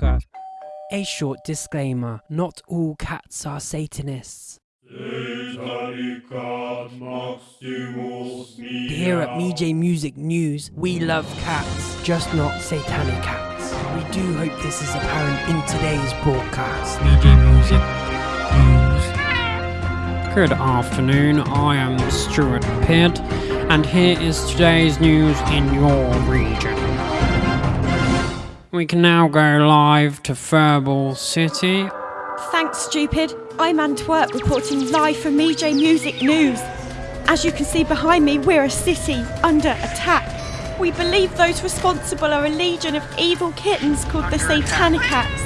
podcast. A short disclaimer not all cats are Satanists. Here at MJ Music News, we love cats, just not satanic cats. We do hope this is apparent in today's broadcast. MJ Music News. Good afternoon, I am Stuart Pitt, and here is today's news in your region. We can now go live to Furball City. Thanks, stupid. I'm Antwerp reporting live from MJ Music News. As you can see behind me, we're a city under attack. We believe those responsible are a legion of evil kittens called the Satanic Cats,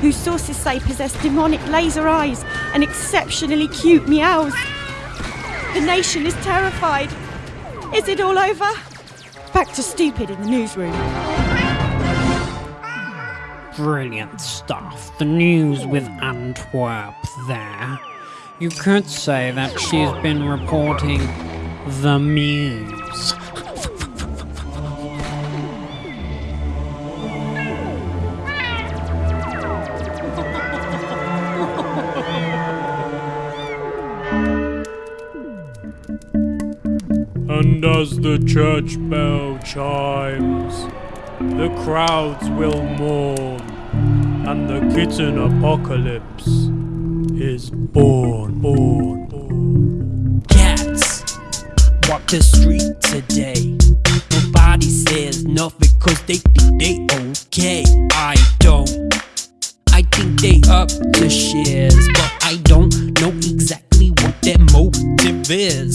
whose sources say possess demonic laser eyes and exceptionally cute meows. The nation is terrified. Is it all over? Back to stupid in the newsroom. Brilliant stuff. The news with Antwerp there. You could say that she's been reporting the muse. And as the church bell chimes, the crowds will mourn, and the kitten apocalypse is born, born. Cats walk the street today. Nobody says nothing cause they think they okay. I don't. I think they up to shares, but I don't know exactly what their motive is.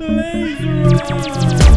Laser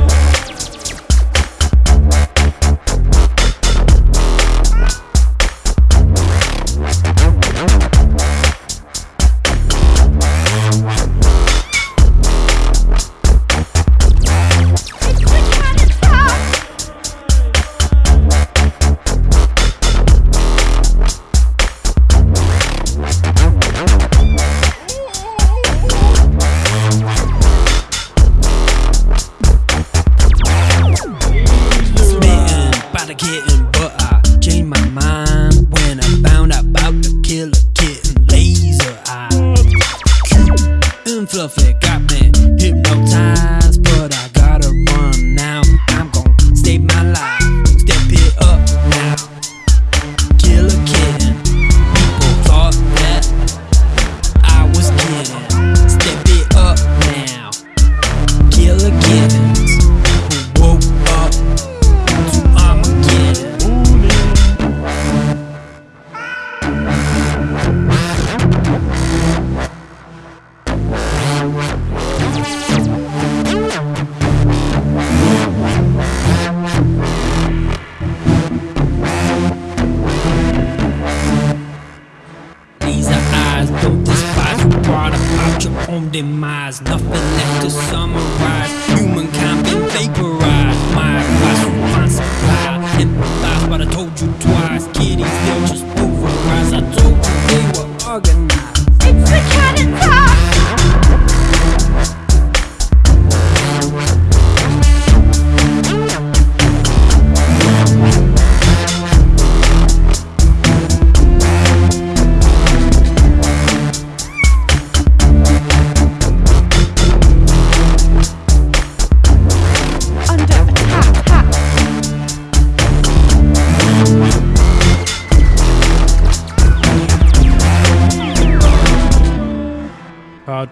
own demise. Nothing left to summarize. Humankind been vaporized.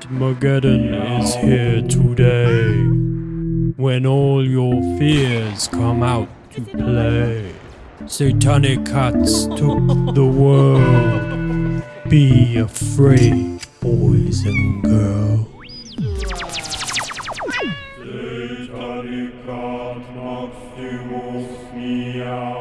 Armageddon is here today. When all your fears come out to play. Satanic cats took the world. Be afraid, boys and girls. Satanic cat off meow.